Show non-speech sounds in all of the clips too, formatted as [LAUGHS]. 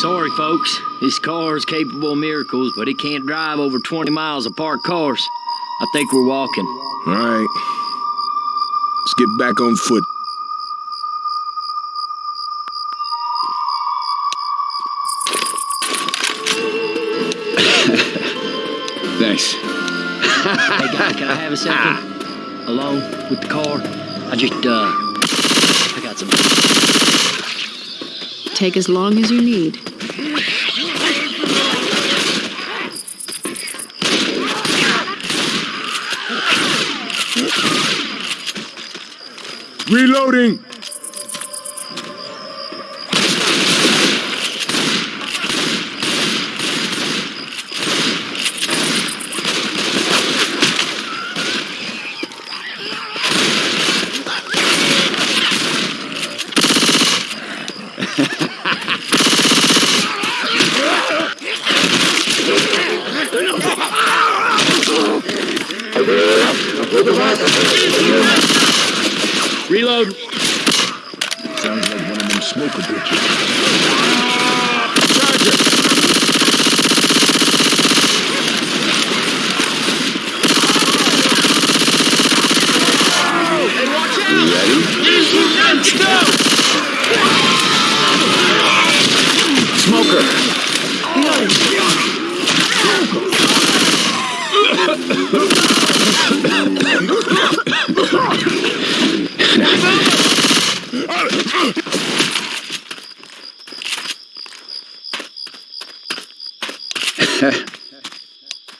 Sorry, folks. This car is capable of miracles, but it can't drive over 20 miles of parked cars. I think we're walking. All right. Let's get back on foot. [LAUGHS] Thanks. Hey, guy, can I have a second? Alone with the car? I just, uh, I got some. Take as long as you need. Reloading!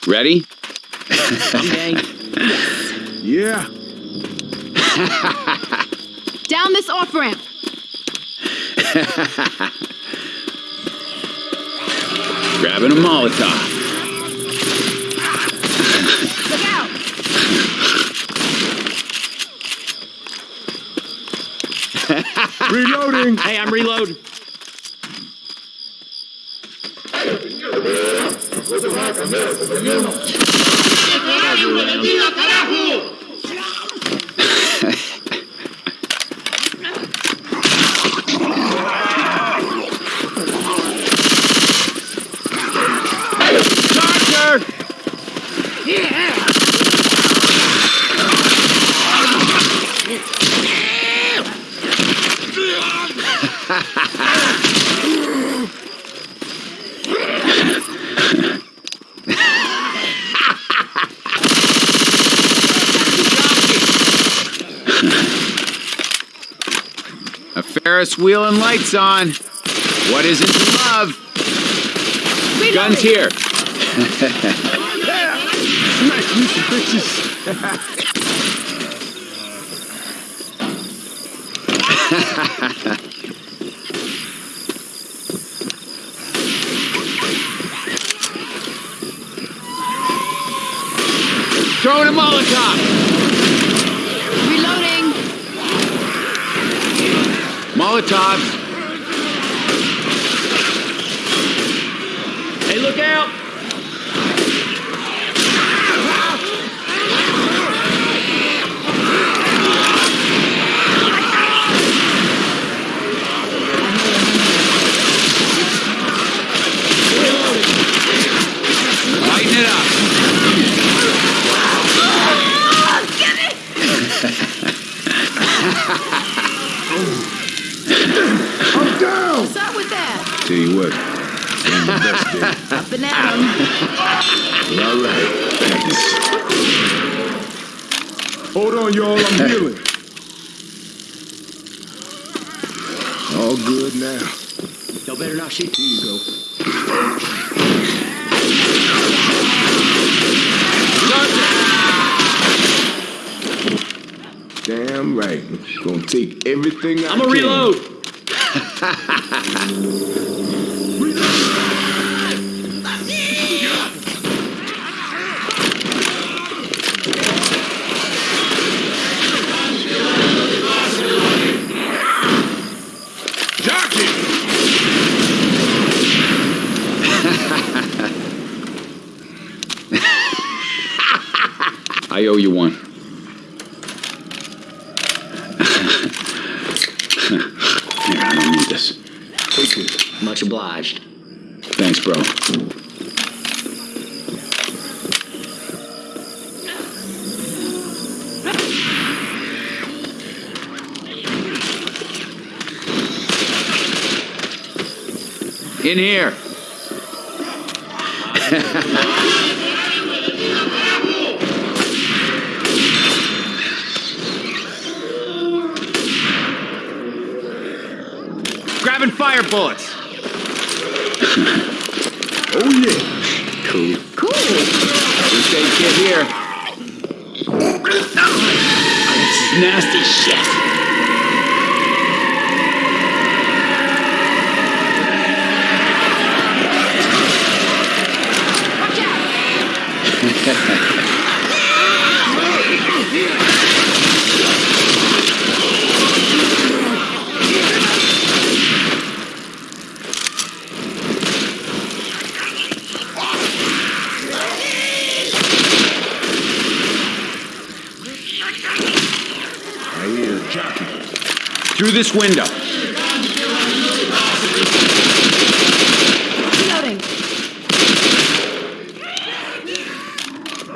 Ready? Okay. Yeah. [LAUGHS] Down this off ramp. [LAUGHS] Grabbing a Molotov. Look out! Reloading! Hey, I'm Las cosas van a cambiar, compañero. Ferris wheel and lights on. What isn't to love? Guns here. [LAUGHS] Use of bitches. Throwing a Molotov. Reloading! Molotov. Hey, look out! Lighten it up. I'm down! What's up with that? Tell you what, ain't the best day. Up and at 'em. All right, thanks. Hold on, y'all, I'm healing. All good now. Y'all better not shoot. Here you go. Damn right. Gonna take everything I I'm gonna reload. [LAUGHS] [LAUGHS] I owe you one. Here, I don't need this. Much obliged. Thanks, bro. In here. Fire bullets. [LAUGHS] Oh, yeah. Cool. Cool. First aid kit here. This is nasty shit. Through this window. Reloading.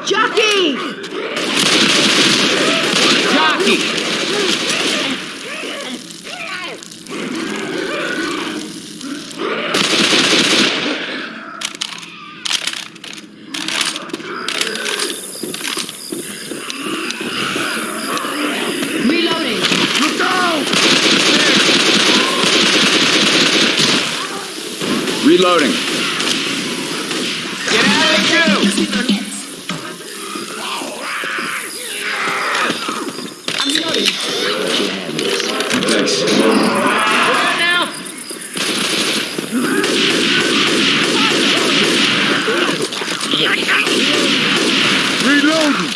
Jockey! Jockey! Reloading. Reloading. Get out of the queue! I'm reloading. Thanks. Reloading.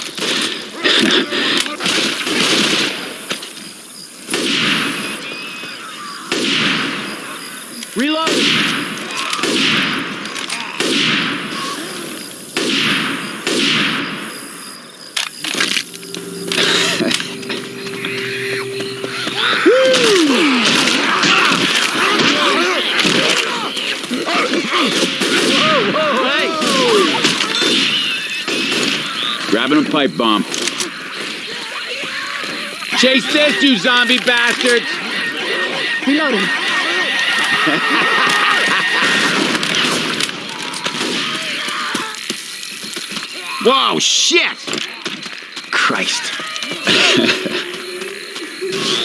Reloading! A pipe bomb. Chase this, you zombie bastards! Reloading. Whoa, shit! Christ.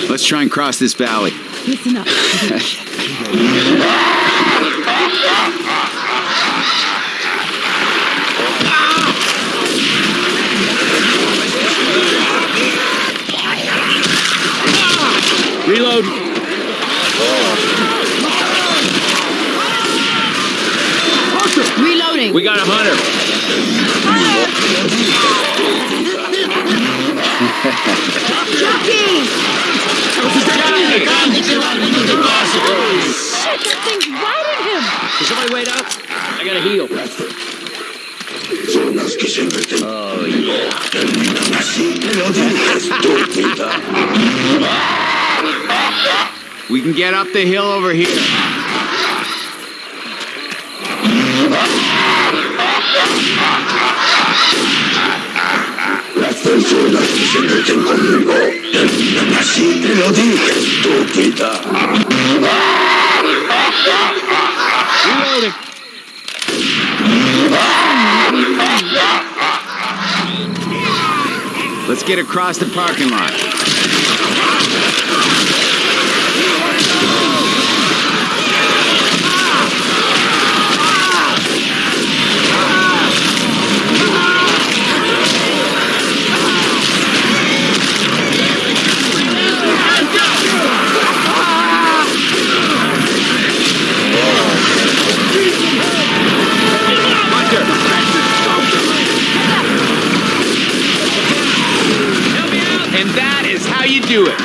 [LAUGHS] Let's try and cross this valley. Listen up. [LAUGHS] Reload! Reloading. We got a hunter. Jockey! Shit, that thing's riding him. Can somebody wait up? I gotta heal. Oh, yeah. We can get up the hill over here. Reloading. Let's get across the parking lot. How you do it.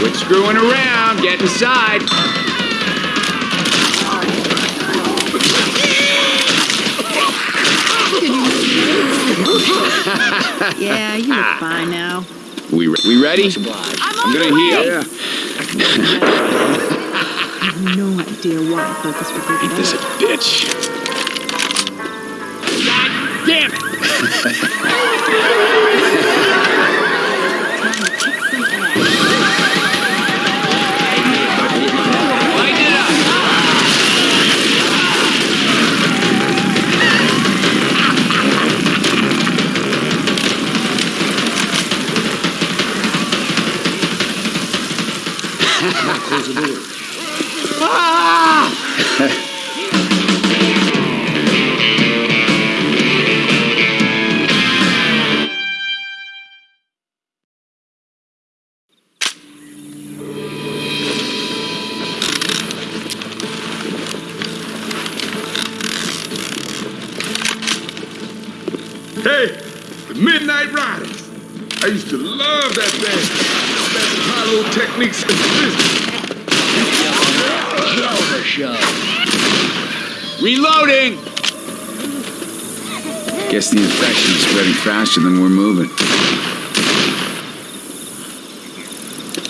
Quit screwing around, get inside. [LAUGHS] Yeah, you're fine now. We, re- we ready? I'm I'm gonna the way. heal. [LAUGHS] have no idea why I Focus would go Ain't this a bitch? Hey, the Midnight Riders. I used to love that band. Best Apollo techniques in business. Shoulder shove. Reloading! Guess the infection's spreading faster than we're moving.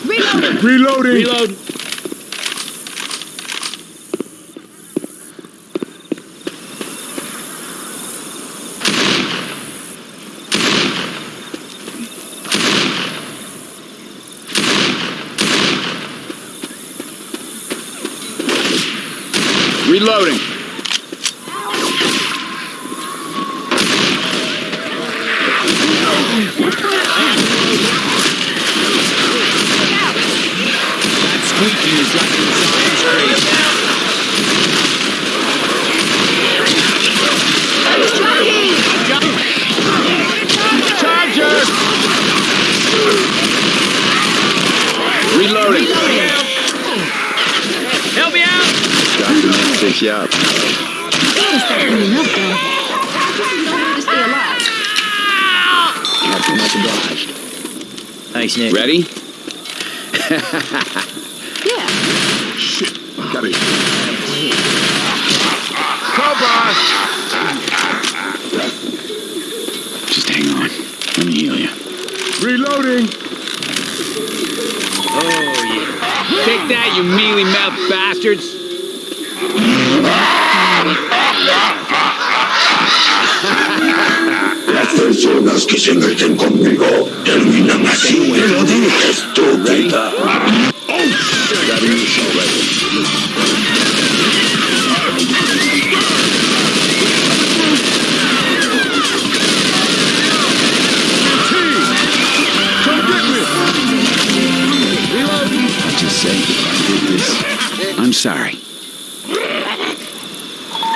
Reloading! Reloading. Reload. Reloading! That squeaking is driving the zombies crazy. Charger! Reloading! Help me out! Doctor might pick you up. Captain, much obliged. Thanks, Nick. Ready? Yeah. Shit, got it. Cobra! Just hang on. Let me heal you. Reloading. Take that, you mealy mouthed bastards! Las personas que se meten conmigo terminan así. Estúpida. Got a new assault rifle. Sorry.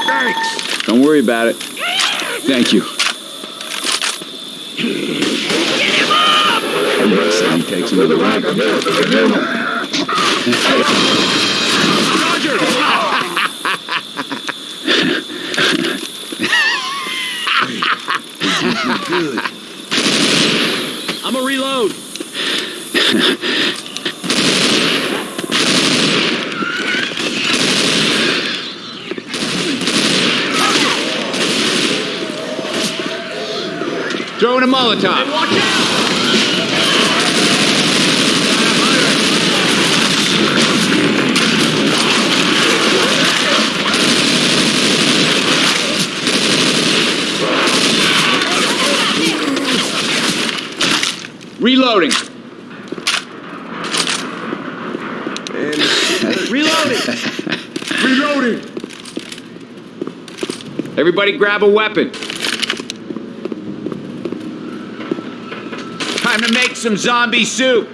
Thanks. Don't worry about it. Thank you. Said he takes another rifle. [LAUGHS] I'm a reload. Molotov. Watch out! Reloading. [LAUGHS] Reloading. [LAUGHS] Reloading. Everybody grab a weapon. Time to make some zombie soup.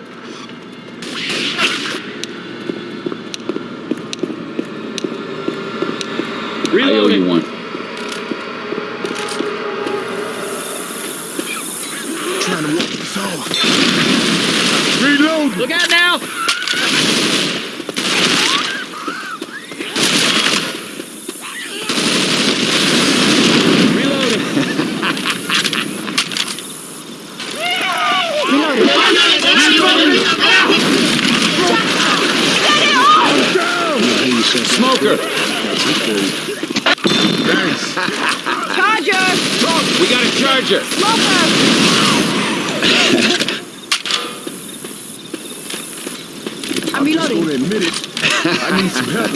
I owe you one. Trying to walk this off. Reloading. Look out now! Reloading. Smoker. Thanks. Charger! We got a charger. I'm Just reloading. gonna admit it. I I need some help.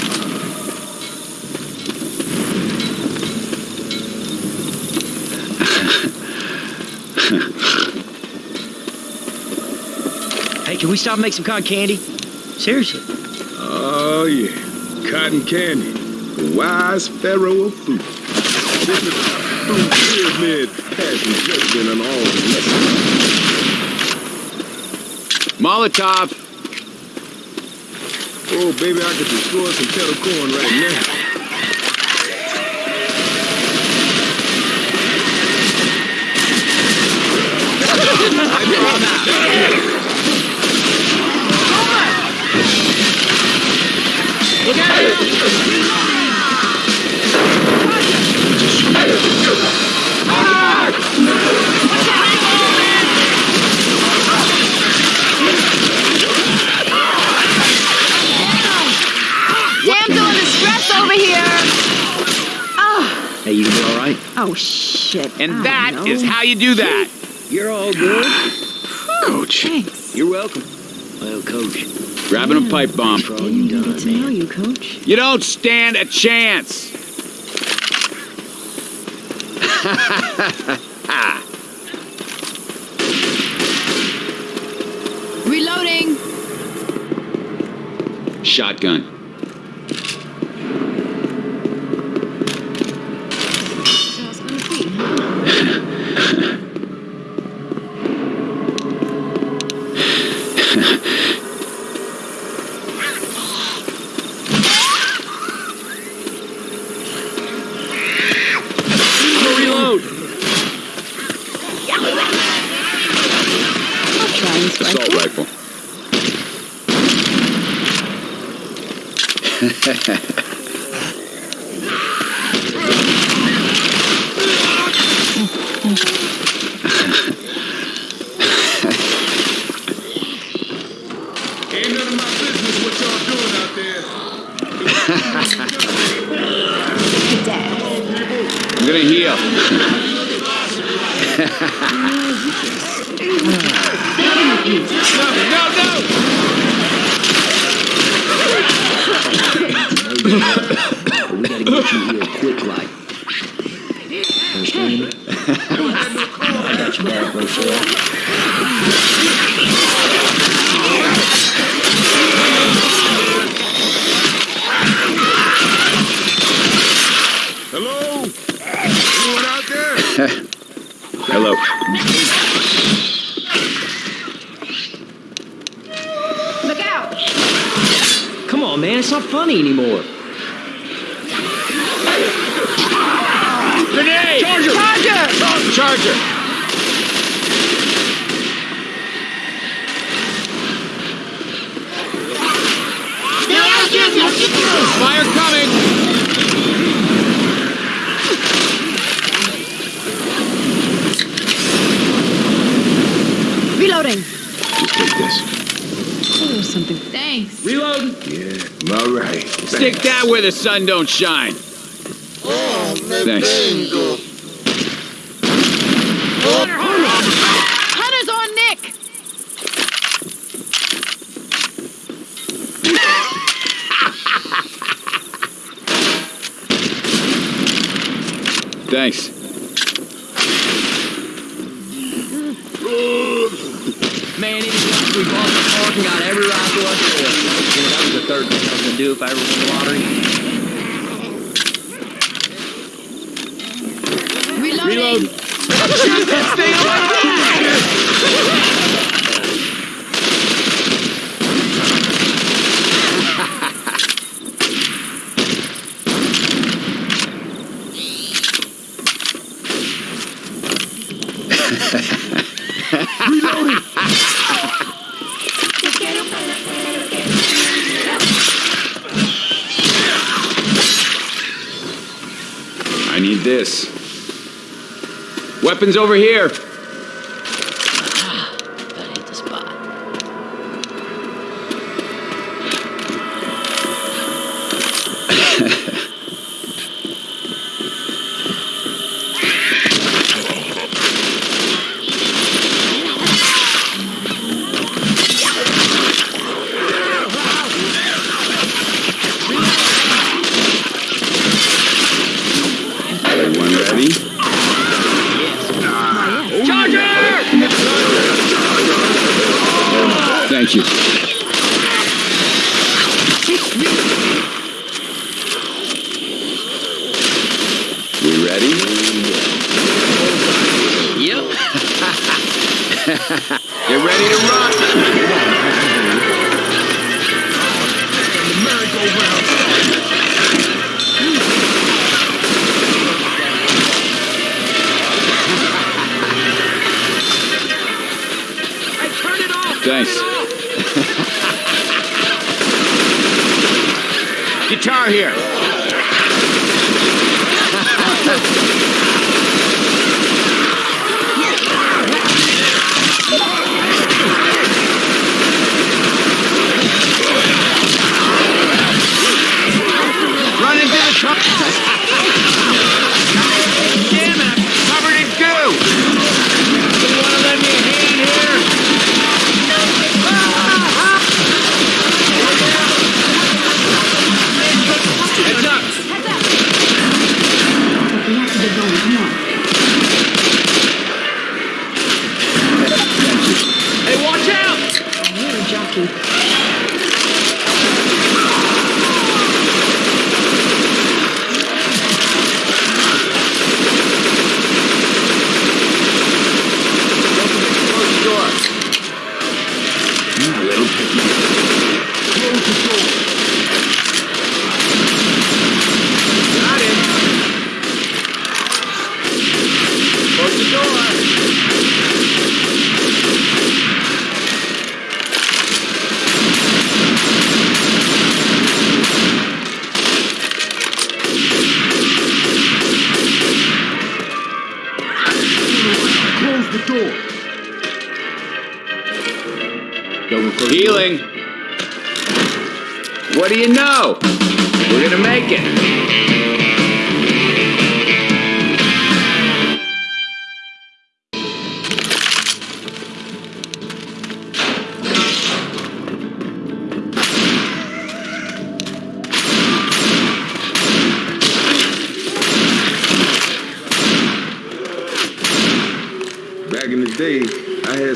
Hey, can we stop and make some cotton candy? Seriously. Oh, yeah. Cotton candy. The wise pharaoh of food. This is food pyramid passing judgment on all the lessons. Molotov. Oh, baby, I could destroy some kettle corn right now. Damsel right? oh shit. And I that don't is how you do that. You're all good. Coach. Thanks. You're welcome. Well, Coach, Grabbing a pipe bomb. for all you Get done, to know you, Coach. You don't stand a chance. Reloading. Shotgun. On, man. It's not funny anymore. Grenade! Charger! Charger. Charger! Fire coming! Reloading. Just take this. There's something. Thanks. Reload. Yeah, all right. Stick that where the sun don't shine. Oh, Thanks. Hunter's on Nick. Thanks. Man, it is like we bought the park and got every rifle up there. You know, that was the third thing I was gonna do if I ever won the lottery. Reloading. Reload. I need this. Weapons over here.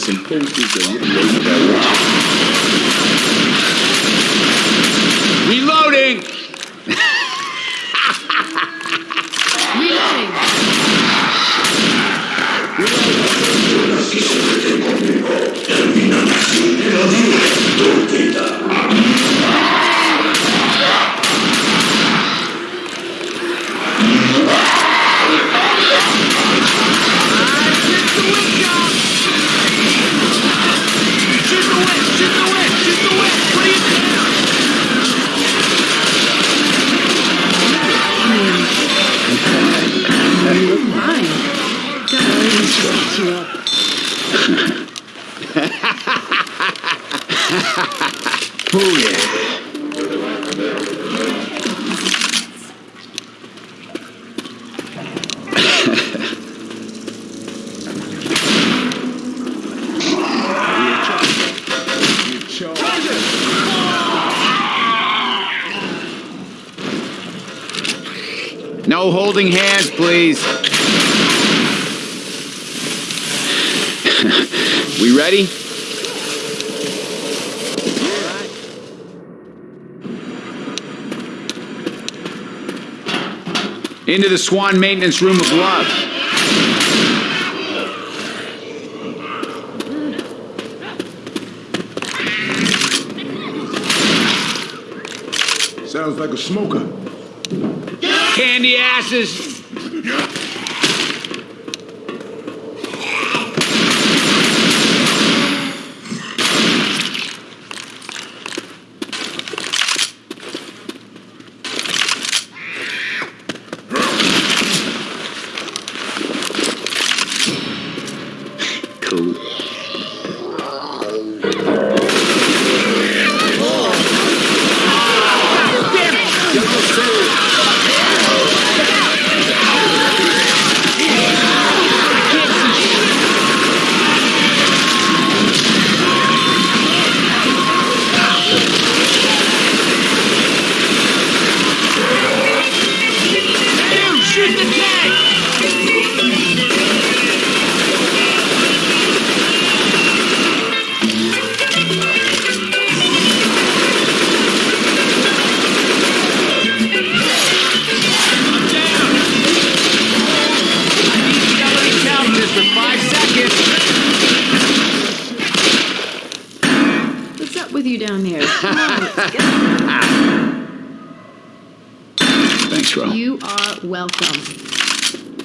imposes a regulation We ready? Into the Swan Maintenance Room of Love. Sounds like a smoker. Candy asses! you down there. [LAUGHS] Thanks, Ron. You are welcome.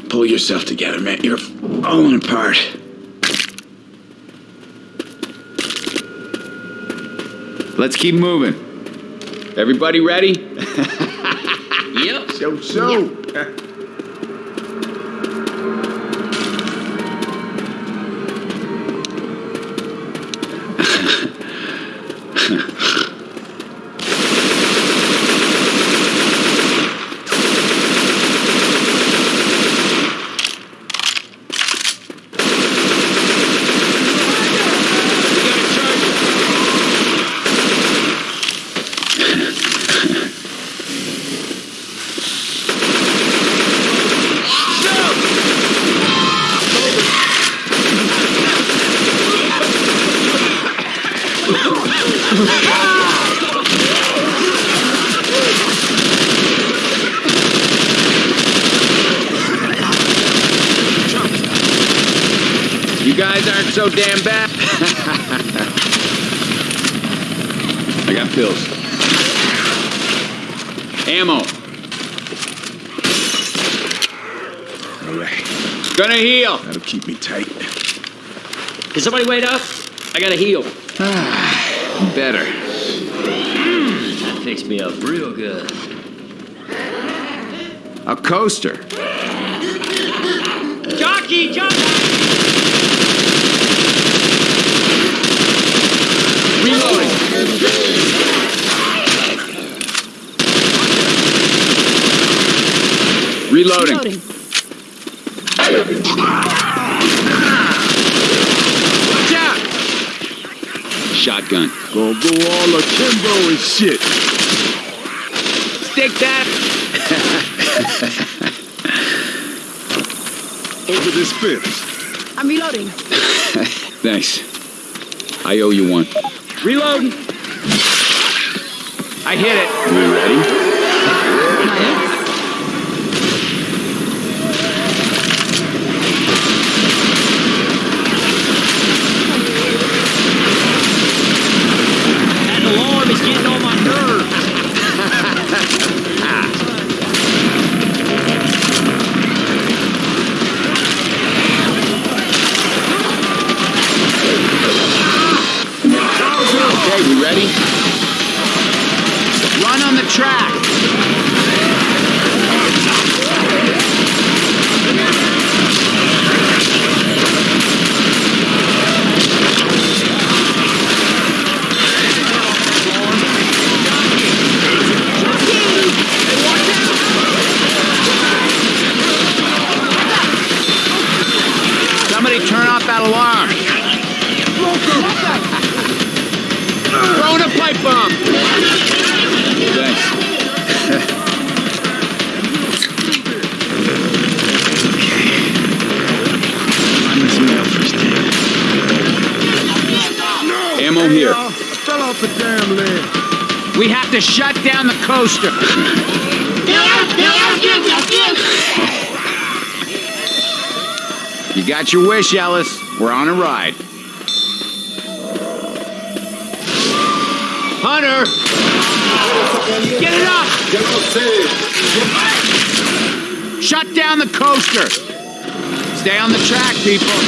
Pull yourself together, man. You're falling apart. Let's keep moving. Everybody ready? [LAUGHS] yep. So, so. Yep. [LAUGHS] Can somebody wait up? I gotta heal. Ah, better. Hmm, that fixed me up real good. A coaster. Jockey, jockey! Reloading. Reloading. Loading. Watch out. Shotgun. Gonna go all akimbo and shit. Stick that. [LAUGHS] Over this fence. I'm reloading. [LAUGHS] Thanks. I owe you one. Reloading! I hit it. We ready? Got your wish, Ellis. We're on a ride. Hunter! Get it up! Shut down the coaster! Stay on the track, people.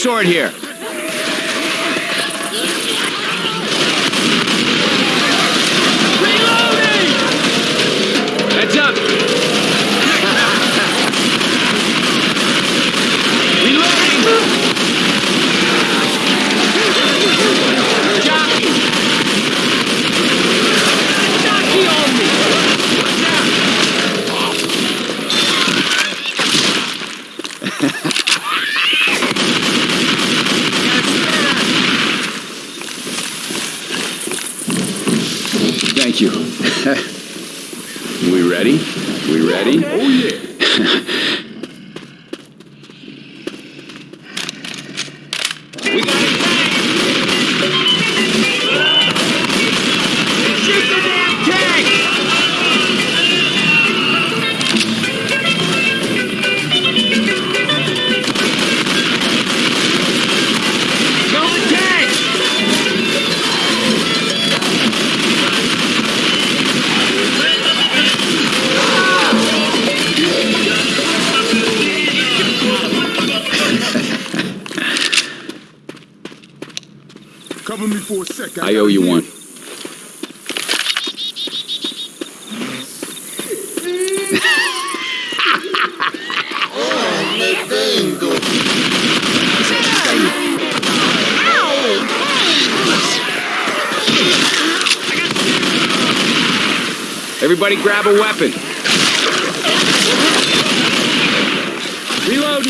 Sword here. Everybody grab a weapon. Reload.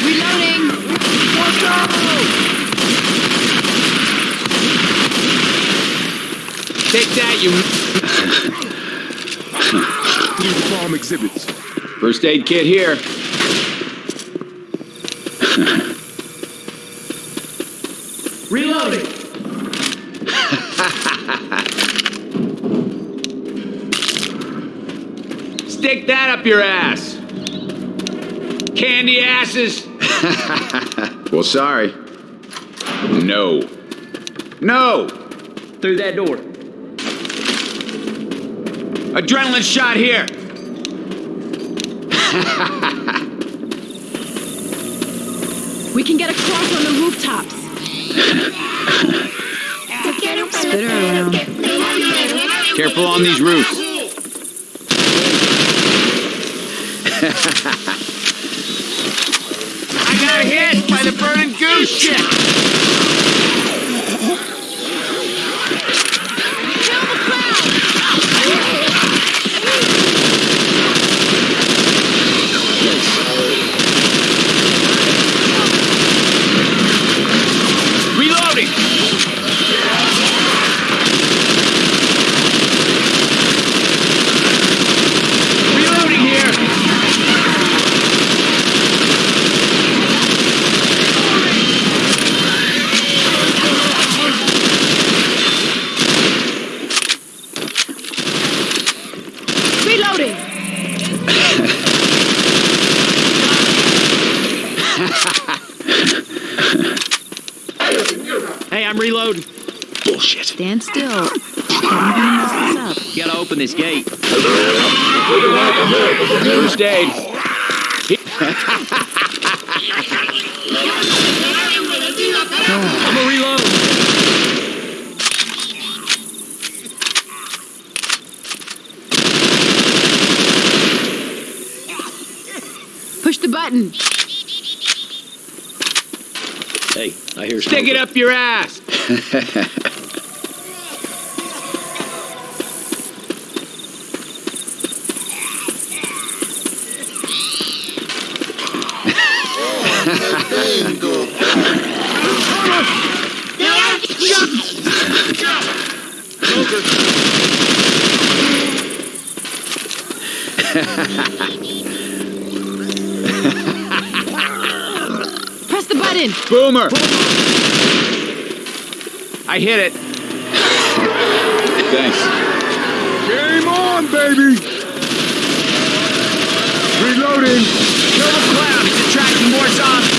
Reloading. Take that, you Need farm exhibits. first aid kit here. Reloading. Stick that up your ass. Candy asses. [LAUGHS] well, sorry. No. No. Through that door. Adrenaline shot here. We can get across on the rooftops. Spit her around. Careful on these roofs. I got hit by the burning goose shit. Reloading. Reloading here. Reloading. Hey, I'm reloading. Bullshit. Stand still. Everything messes up. Gotta open this gate. First aid. I'm gonna reload. Push the button. Hey, I hear Stick it up your ass. [LAUGHS] Boomer. I hit it. Thanks. Game on, baby! Reloading! Kill the clown. He's attracting more zombies.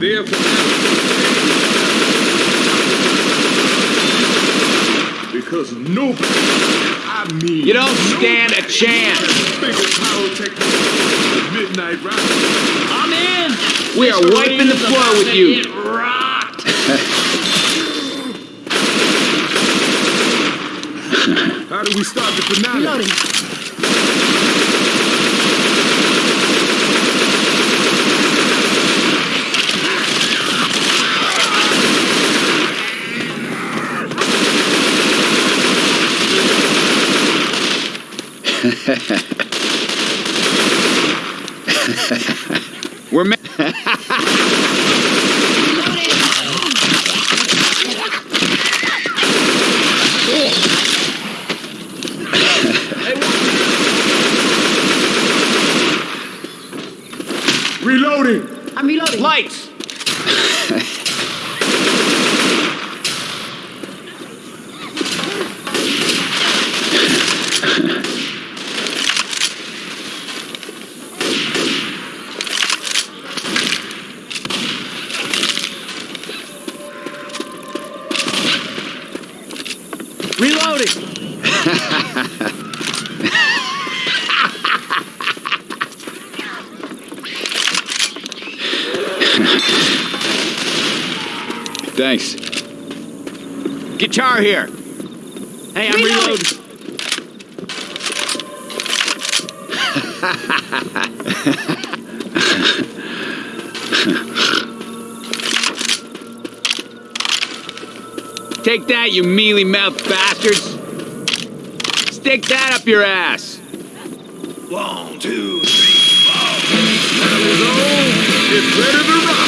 Riders, but if they're because nobody, I mean, You don't stand a chance. Bigger pyrotechnics than the Midnight Riders. I'm in. We are Mr. wiping the floor with you. [LAUGHS] How do we start the finale? Reloading. Watch [LAUGHS] char here. Hey, I'm reloading. [LAUGHS] Take that, you mealy-mouthed bastards! Stick that up your ass! One, two, three, four. That was all. It's better rock.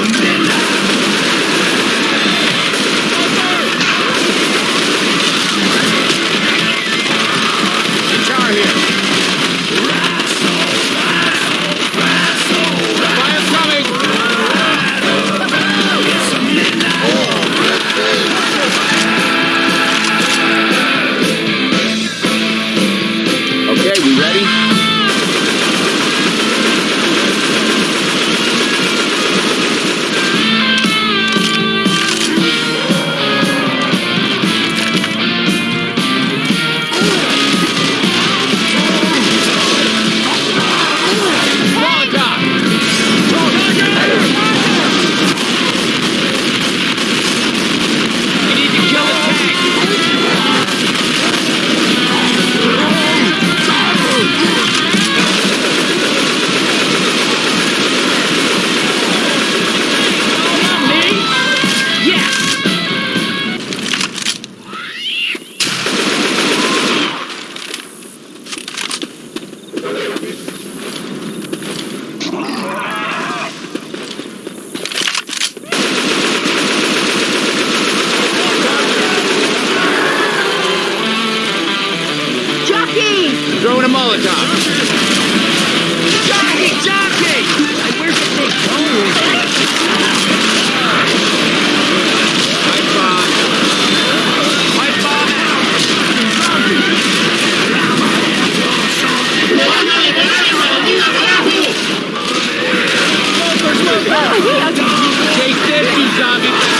Listen. David.